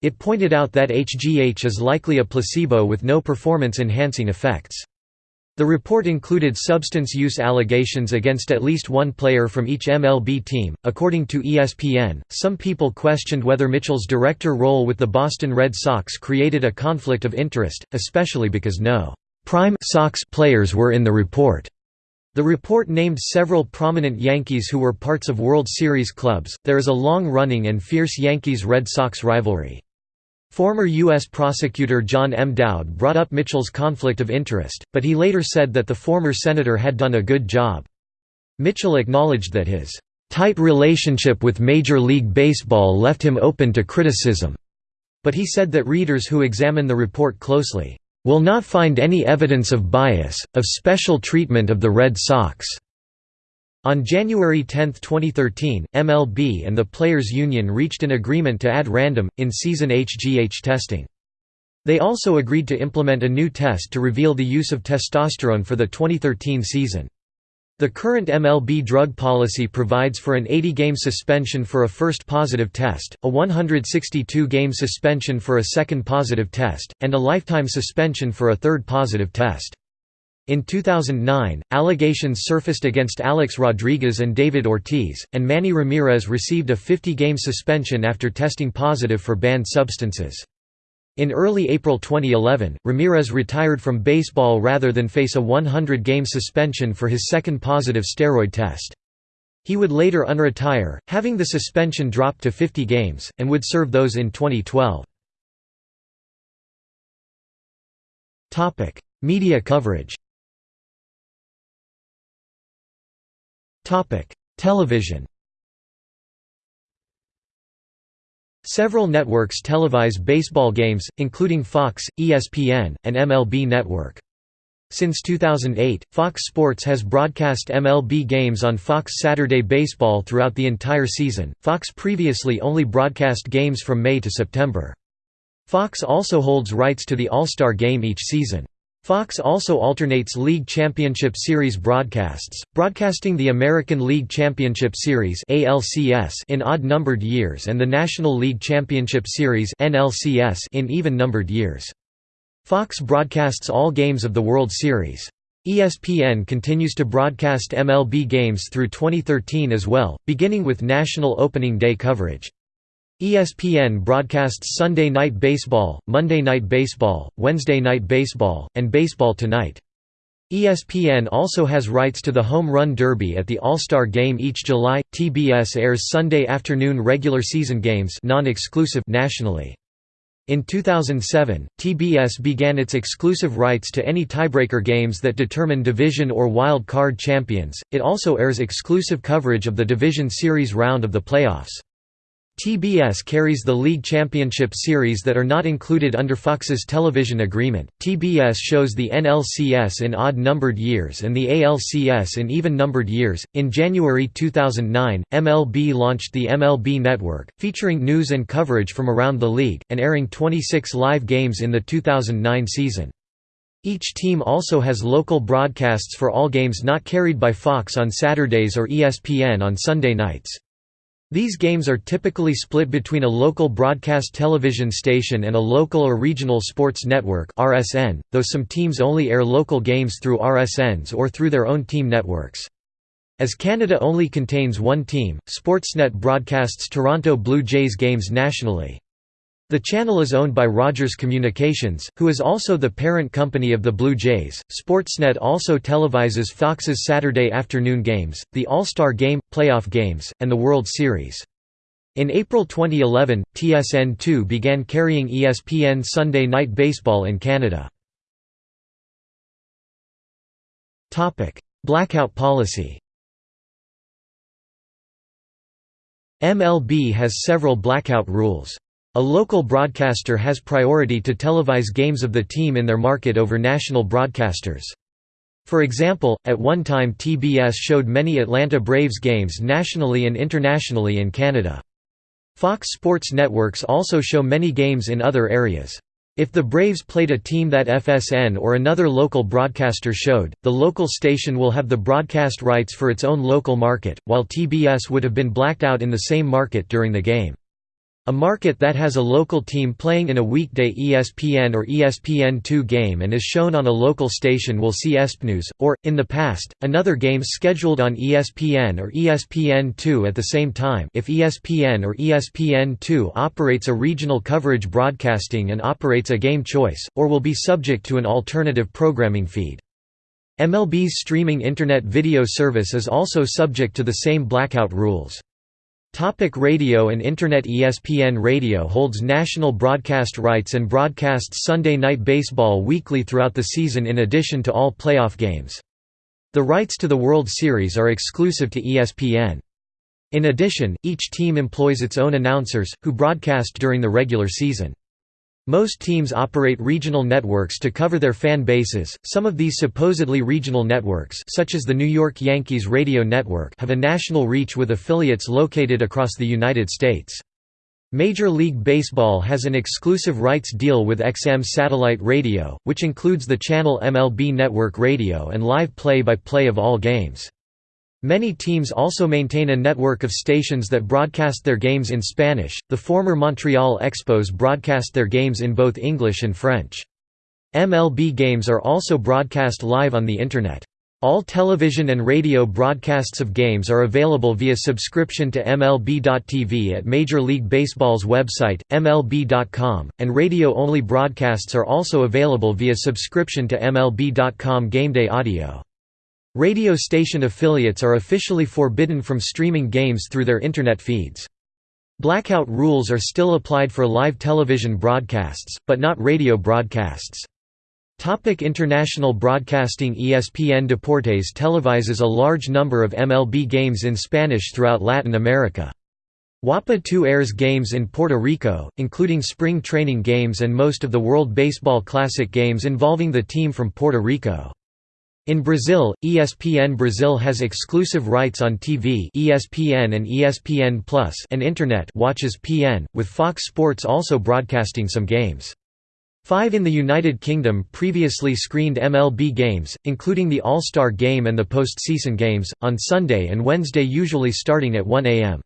It pointed out that HGH is likely a placebo with no performance-enhancing effects. The report included substance use allegations against at least one player from each MLB team. According to ESPN, some people questioned whether Mitchell's director role with the Boston Red Sox created a conflict of interest, especially because no prime Sox players were in the report. The report named several prominent Yankees who were parts of World Series clubs. There is a long running and fierce Yankees Red Sox rivalry. Former U.S. prosecutor John M. Dowd brought up Mitchell's conflict of interest, but he later said that the former senator had done a good job. Mitchell acknowledged that his tight relationship with Major League Baseball left him open to criticism, but he said that readers who examine the report closely will not find any evidence of bias, of special treatment of the Red Sox. On January 10, 2013, MLB and the Players Union reached an agreement to add random, in-season HGH testing. They also agreed to implement a new test to reveal the use of testosterone for the 2013 season. The current MLB drug policy provides for an 80-game suspension for a first positive test, a 162-game suspension for a second positive test, and a lifetime suspension for a third positive test. In 2009, allegations surfaced against Alex Rodriguez and David Ortiz, and Manny Ramirez received a 50-game suspension after testing positive for banned substances. In early April 2011, Ramirez retired from baseball rather than face a 100-game suspension for his second positive steroid test. He would later unretire, having the suspension dropped to 50 games, and would serve those in 2012. Media coverage Television Several networks televise baseball games, including Fox, ESPN, and MLB Network. Since 2008, Fox Sports has broadcast MLB games on Fox Saturday Baseball throughout the entire season. Fox previously only broadcast games from May to September. Fox also holds rights to the All-Star Game each season. Fox also alternates League Championship Series broadcasts, broadcasting the American League Championship Series in odd-numbered years and the National League Championship Series in even-numbered years. Fox broadcasts all games of the World Series. ESPN continues to broadcast MLB games through 2013 as well, beginning with National Opening Day coverage. ESPN broadcasts Sunday Night Baseball, Monday Night Baseball, Wednesday Night Baseball, and Baseball Tonight. ESPN also has rights to the Home Run Derby at the All-Star Game each July. TBS airs Sunday afternoon regular season games non-exclusive nationally. In 2007, TBS began its exclusive rights to any tiebreaker games that determine division or wild card champions. It also airs exclusive coverage of the Division Series round of the playoffs. TBS carries the League Championship Series that are not included under Fox's television agreement. TBS shows the NLCS in odd numbered years and the ALCS in even numbered years. In January 2009, MLB launched the MLB Network, featuring news and coverage from around the league, and airing 26 live games in the 2009 season. Each team also has local broadcasts for all games not carried by Fox on Saturdays or ESPN on Sunday nights. These games are typically split between a local broadcast television station and a local or regional sports network (RSN), though some teams only air local games through RSNs or through their own team networks. As Canada only contains one team, Sportsnet broadcasts Toronto Blue Jays games nationally. The channel is owned by Rogers Communications, who is also the parent company of the Blue Jays. Sportsnet also televises Fox's Saturday afternoon games, the All-Star Game, playoff games, and the World Series. In April 2011, TSN2 began carrying ESPN Sunday Night Baseball in Canada. Blackout policy MLB has several blackout rules. A local broadcaster has priority to televise games of the team in their market over national broadcasters. For example, at one time TBS showed many Atlanta Braves games nationally and internationally in Canada. Fox Sports networks also show many games in other areas. If the Braves played a team that FSN or another local broadcaster showed, the local station will have the broadcast rights for its own local market, while TBS would have been blacked out in the same market during the game. A market that has a local team playing in a weekday ESPN or ESPN2 game and is shown on a local station will see ESPNews, or, in the past, another game scheduled on ESPN or ESPN2 at the same time if ESPN or ESPN2 operates a regional coverage broadcasting and operates a game choice, or will be subject to an alternative programming feed. MLB's streaming Internet video service is also subject to the same blackout rules. Topic radio and Internet ESPN Radio holds national broadcast rights and broadcasts Sunday Night Baseball weekly throughout the season in addition to all playoff games. The rights to the World Series are exclusive to ESPN. In addition, each team employs its own announcers, who broadcast during the regular season. Most teams operate regional networks to cover their fan bases. Some of these supposedly regional networks, such as the New York Yankees radio network, have a national reach with affiliates located across the United States. Major League Baseball has an exclusive rights deal with XM Satellite Radio, which includes the channel MLB Network Radio and live play-by-play -play of all games. Many teams also maintain a network of stations that broadcast their games in Spanish. The former Montreal Expos broadcast their games in both English and French. MLB games are also broadcast live on the Internet. All television and radio broadcasts of games are available via subscription to MLB.tv at Major League Baseball's website, MLB.com, and radio-only broadcasts are also available via subscription to MLB.com Gameday Audio. Radio station affiliates are officially forbidden from streaming games through their Internet feeds. Blackout rules are still applied for live television broadcasts, but not radio broadcasts. Topic international broadcasting ESPN Deportes televises a large number of MLB games in Spanish throughout Latin America. WAPA 2 airs games in Puerto Rico, including spring training games and most of the World Baseball Classic games involving the team from Puerto Rico. In Brazil, ESPN Brazil has exclusive rights on TV ESPN and ESPN Plus and Internet WatchESPN, with Fox Sports also broadcasting some games. Five in the United Kingdom previously screened MLB games, including the All-Star Game and the postseason games, on Sunday and Wednesday usually starting at 1 am.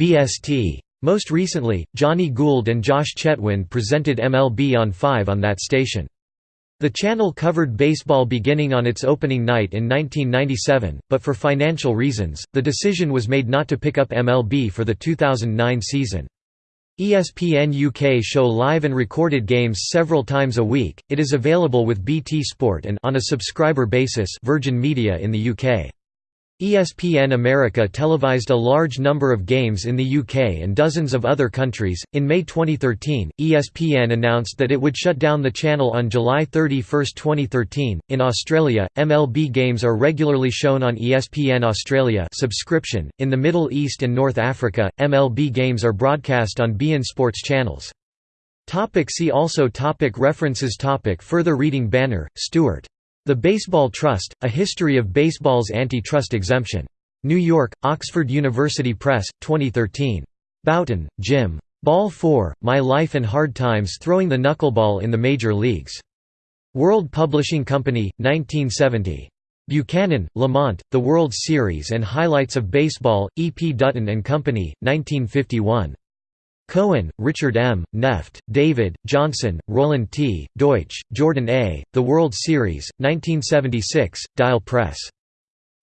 BST. Most recently, Johnny Gould and Josh Chetwynd presented MLB on 5 on that station. The channel covered baseball beginning on its opening night in 1997, but for financial reasons, the decision was made not to pick up MLB for the 2009 season. ESPN UK show live and recorded games several times a week. It is available with BT Sport and on a subscriber basis Virgin Media in the UK. ESPN America televised a large number of games in the UK and dozens of other countries. In May 2013, ESPN announced that it would shut down the channel on July 31, 2013. In Australia, MLB games are regularly shown on ESPN Australia subscription. In the Middle East and North Africa, MLB games are broadcast on beIN Sports channels. Topic see also topic References topic Further reading Banner, Stuart. The Baseball Trust, A History of Baseball's Antitrust Exemption. New York, Oxford University Press, 2013. Bouton, Jim. Ball 4, My Life and Hard Times Throwing the Knuckleball in the Major Leagues. World Publishing Company, 1970. Buchanan, Lamont, The World Series and Highlights of Baseball, E. P. Dutton and Company, 1951. Cohen, Richard M., Neft, David, Johnson, Roland T., Deutsch, Jordan A., The World Series, 1976, Dial Press.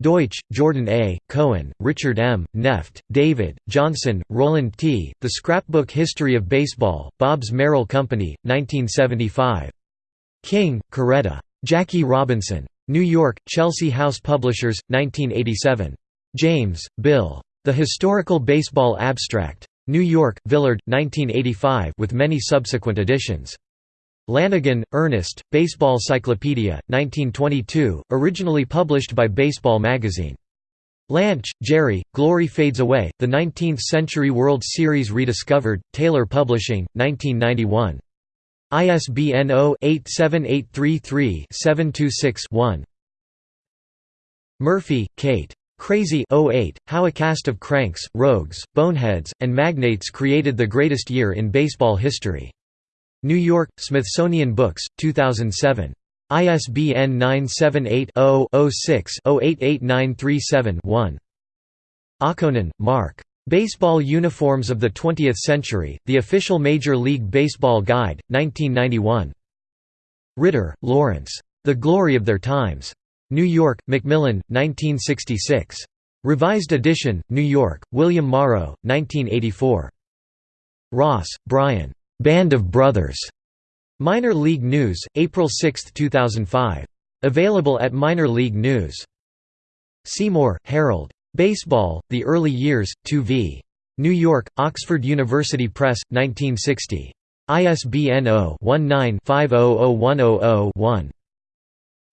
Deutsch, Jordan A., Cohen, Richard M., Neft, David, Johnson, Roland T., The Scrapbook History of Baseball, Bobbs Merrill Company, 1975. King, Coretta. Jackie Robinson. New York, Chelsea House Publishers, 1987. James, Bill. The Historical Baseball Abstract. New York, Villard, 1985 with many subsequent editions. Lanigan, Ernest, Baseball Cyclopedia, 1922, originally published by Baseball Magazine. Lansche, Jerry, Glory Fades Away, The 19th-Century World Series Rediscovered, Taylor Publishing, 1991. ISBN 0-87833-726-1. Murphy, Kate. Crazy 08, How a Cast of Cranks, Rogues, Boneheads, and Magnates Created the Greatest Year in Baseball History. New York, Smithsonian Books, 2007. ISBN 978-0-06-088937-1. Okkonen, Mark. Baseball Uniforms of the Twentieth Century, The Official Major League Baseball Guide, 1991. Ritter, Lawrence. The Glory of Their Times. New York, Macmillan, 1966. Revised edition, New York, William Morrow, 1984. Ross, Brian. Band of Brothers. Minor League News, April 6, 2005. Available at Minor League News. Seymour, Harold. Baseball, The Early Years, 2 v. New York, Oxford University Press, 1960. ISBN 0-19-500100-1.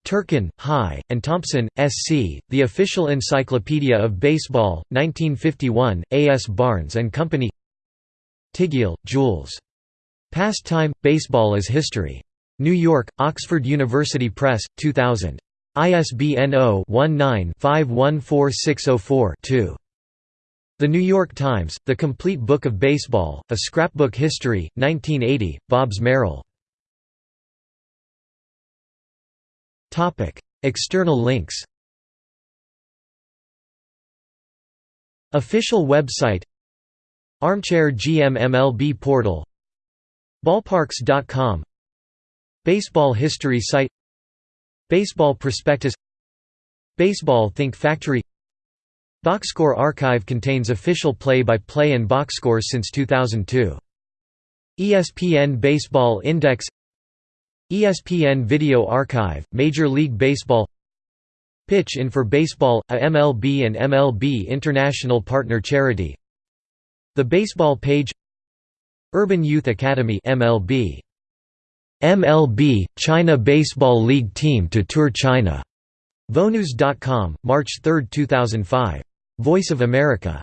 Turkin, Hy, and Thompson, S. C., The Official Encyclopedia of Baseball, 1951, A. S. Barnes & Company Tygiel, Jules. Pastime, Baseball as History. New York, Oxford University Press, 2000. ISBN 0-19-514604-2. The New York Times, The Complete Book of Baseball, A Scrapbook History, 1980, Bobbs Merrill. External links Official website Armchair GM MLB portal Ballparks.com Baseball history site Baseball prospectus Baseball Think Factory Boxscore archive contains official play-by-play -play and box scores since 2002. ESPN Baseball Index ESPN Video Archive, Major League Baseball Pitch In for Baseball, a MLB and MLB International partner charity The Baseball Page Urban Youth Academy MLB. MLB, China Baseball League Team to Tour China. VOANews.com, March 3, 2005. Voice of America